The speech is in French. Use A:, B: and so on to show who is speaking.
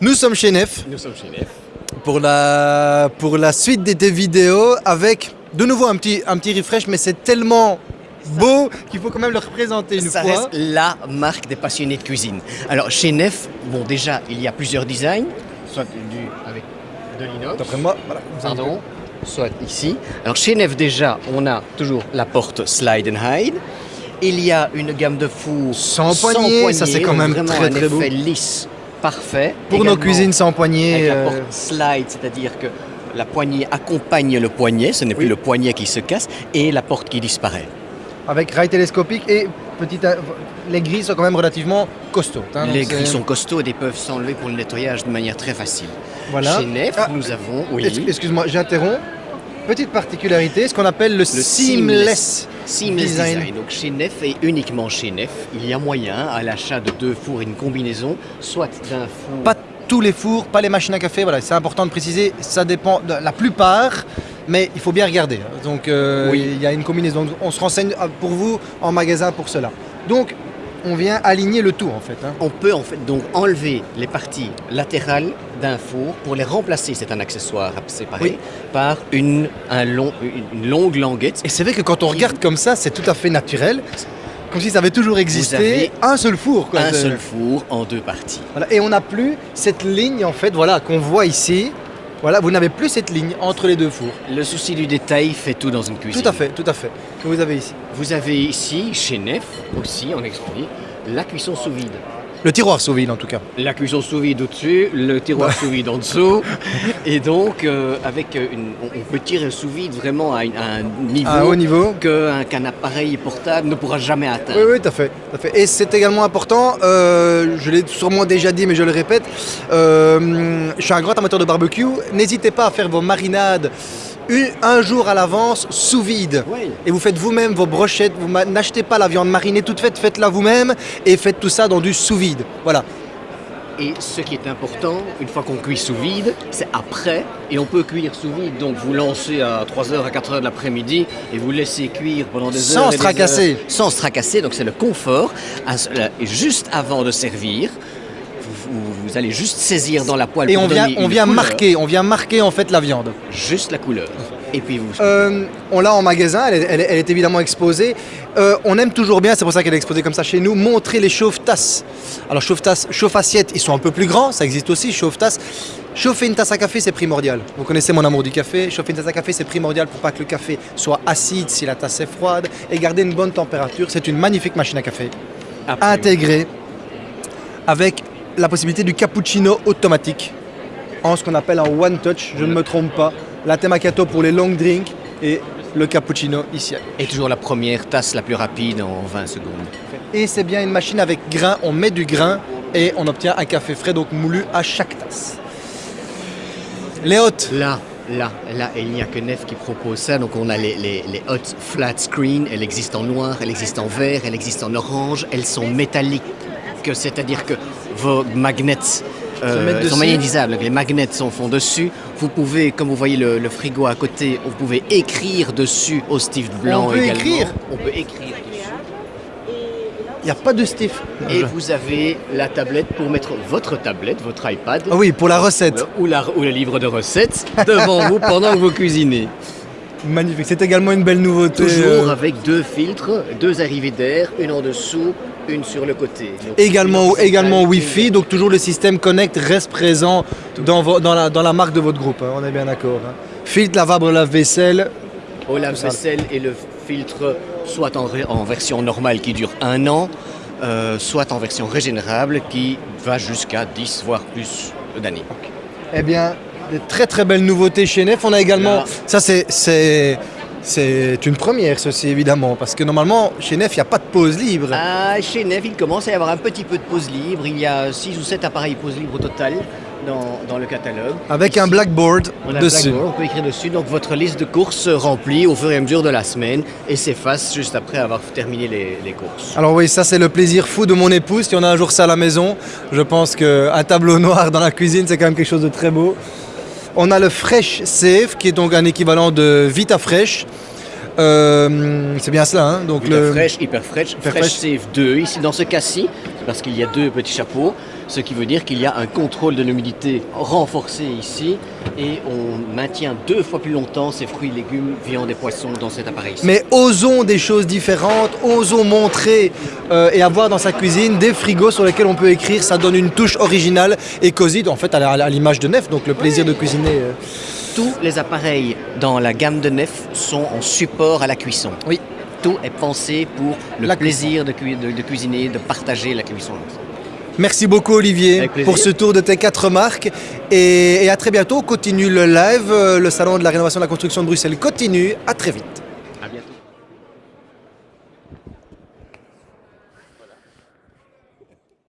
A: Nous sommes chez Nef
B: Nous sommes chez Nef.
A: pour la, pour la suite des, des vidéos avec de nouveau un petit, un petit refresh, mais c'est tellement beau qu'il faut quand même le représenter une
B: Ça
A: fois.
B: reste la marque des passionnés de cuisine. Alors chez Nef, bon déjà, il y a plusieurs designs, soit du avec de l'inox,
A: D'après moi, voilà,
B: pardon, soit ici. Alors chez Nef déjà, on a toujours la porte slide and hide. Il y a une gamme de fours
A: Sans poignée, ça, c'est quand même très,
B: un
A: très beau.
B: lisse, parfait.
A: Pour nos cuisines sans poignée.
B: Avec la
A: euh,
B: porte slide, c'est-à-dire que la poignée accompagne le poignet, ce n'est plus le poignet qui se casse, et la porte qui disparaît.
A: avec rail télescopique et petite, euh, les grilles sont quand même relativement costauds. hein,
B: Les grilles sont costauds et peuvent s'enlever pour le nettoyage de manière très facile.
A: Voilà.
B: Chez Nef,
A: Ah,
B: nous avons oui,
A: Excuse-moi, j'interromps. Petite particularité, ce qu'on appelle le,
B: le
A: seamless.
B: seamless
A: design.
B: design. Donc chez Nef et uniquement chez Nef, il y a moyen à l'achat de deux fours et une combinaison, soit d'un four.
A: Pas tous les fours, pas les machines à café, voilà, c'est important de préciser, ça dépend de la plupart, mais il faut bien regarder. Donc euh,
B: Oui.
A: il y a une combinaison, Donc, on se renseigne euh, pour vous en magasin pour cela. Donc on vient aligner le tout en fait. hein.
B: On peut en fait donc enlever les parties latérales d'un four pour les remplacer, c'est un accessoire
A: Oui.
B: par une, un long, une, longue languette.
A: Et c'est vrai que quand on regarde comme ça, c'est tout à fait naturel, comme si ça avait toujours existé, un seul four. quoi.
B: Un seul four en deux parties.
A: Voilà. Et on n'a plus cette ligne en fait, voilà, qu'on voit ici. Voilà, vous n'avez plus cette ligne entre les deux fours.
B: Le souci du détail fait tout dans une cuisine.
A: Tout à fait, tout à fait. Que vous avez ici.
B: Vous avez ici, chez Nef aussi, on explique, la cuisson sous vide.
A: Le tiroir sous vide en tout cas.
B: La cuisson sous vide au-dessus, le tiroir sous vide en dessous. Et donc, euh, avec une, on, peut tirer sous vide vraiment à, une- à un niveau
A: À un haut niveau.
B: qu'un appareil portable ne pourra jamais atteindre.
A: Oui, oui, tout à fait. fait. Et c'est également important, euh, je l'ai sûrement déjà dit, mais je le répète, euh, je suis un grand amateur de barbecue. N'hésitez pas à faire vos marinades une- un jour à l'avance sous vide.
B: Oui.
A: Et vous faites vous-même vos brochettes, vous n'achetez pas la viande marinée toute faite, faites-la vous-même et faites tout ça dans du sous vide. Voilà.
B: Et ce qui est important, une fois qu'on cuit sous vide, c'est après. Et on peut cuire sous vide. Donc vous lancez à 3h, à 4h de l'après-midi et vous laissez cuire pendant des
A: Sans
B: heures. et
A: se tracasser.
B: heures. Sans se tracasser. Donc c'est le confort. Et juste avant de servir, vous, allez juste saisir dans la poêle
A: Et
B: pour
A: on vient, on vient
B: couleur.
A: marquer, on vient marquer en fait la viande.
B: Juste la couleur. Et puis vous.
A: Euh, on l'a en magasin, elle est, elle est- elle est évidemment exposée. Euh, on aime toujours bien, c'est pour ça qu'elle est exposée comme ça chez nous, montrer les chauffe-tasses. Alors chauffe-tasses, chauffe-assiettes, ils sont un peu plus grands, ça existe aussi, chauffe-tasses. Chauffer une tasse à café, c'est primordial. Vous connaissez mon amour du café. Chauffer une tasse à café, c'est primordial pour pas que le café soit acide si la tasse est froide et garder une bonne température. C'est une magnifique machine à café
B: Absolument.
A: intégrée avec la possibilité du cappuccino automatique en ce qu'on appelle un one touch, je ne me trompe pas. Latte macchiato pour les long drinks et le cappuccino ici.
B: Et toujours la première tasse la plus rapide en 20 secondes.
A: Et c'est bien une machine avec grain, on met du grain et on obtient un café frais donc moulu à chaque tasse. Les hôtes,
B: Là, là, là, et il n'y a que Nef qui propose ça. Donc on a les, les, les hot flat screen. Elle existe en noir, elle existe en vert, elle existe en orange. Elles sont métalliques, c'est-à-dire que vos magnets euh, sont magnétisables. Les magnets sont font dessus. Vous pouvez, comme vous voyez le, le frigo à côté, vous pouvez écrire dessus au Steve blanc
A: On peut
B: également.
A: écrire
B: On peut écrire dessus.
A: il n'y a pas de stiff.
B: Et vous avez la tablette pour mettre votre tablette, votre iPad.
A: Ah oui, pour la recette.
B: Ou, la- ou le livre de recettes devant vous pendant que vous cuisinez.
A: Magnifique, c'est également une belle nouveauté.
B: Toujours avec deux filtres, deux arrivées d'air, une en dessous, une sur le côté. Donc,
A: Également, également Wi-Fi, donc toujours le système Connect reste présent dans, vo- dans, la, dans la marque de votre groupe, hein, on est bien d'accord. hein. Filtre lavable lave-vaisselle,
B: Au lave-vaisselle et le filtre soit en version normale qui dure un an, euh, soit en version régénérable qui va jusqu'à 10 voire plus d'années.
A: eh bien, de très très belles nouveautés chez Nef. On a également, ça c'est, c'est, c'est une première ceci évidemment, parce que normalement chez Nef il n'y a pas de pause libre.
B: Ah, chez Nef, il commence à y avoir un petit peu de pause libre. Il y a 6 ou 7 appareils pause libre au total dans, dans le catalogue.
A: Avec un blackboard
B: On a un
A: dessus.
B: blackboard, on peut écrire dessus. Donc votre liste de courses se remplit au fur et à mesure de la semaine et s'efface juste après avoir terminé les, les courses.
A: Alors oui, ça c'est le plaisir fou de mon épouse. Si on a un jour ça à la maison, je pense qu'un tableau noir dans la cuisine, c'est quand même quelque chose de très beau. On a le Fresh Safe, qui est donc un équivalent de Vita Fresh. Euh, c'est bien cela, hein donc le...
B: fraîche, hyper fraîche,
A: Hyper
B: fresh
A: fraîche.
B: save 2 ici dans ce cas-ci, parce qu'il y a deux petits chapeaux, ce qui veut dire qu'il y a un contrôle de l'humidité renforcé ici et on maintient deux fois plus longtemps ces fruits, légumes, viande et poissons dans cet appareil. -ci.
A: Mais osons des choses différentes, osons montrer euh, et avoir dans sa cuisine des frigos sur lesquels on peut écrire, ça donne une touche originale et cosy, en fait à l'image de Nef, donc le plaisir de cuisiner. euh.
B: Tous les appareils dans la gamme de Nef sont en support à la cuisson.
A: Oui.
B: Tout est pensé pour le
A: La
B: plaisir de- de cuisiner, de partager la cuisson.
A: Merci beaucoup Olivier pour ce tour de tes quatre marques et, et à très bientôt. Continue le live, euh, le salon de la rénovation de la construction de Bruxelles continue. À très vite.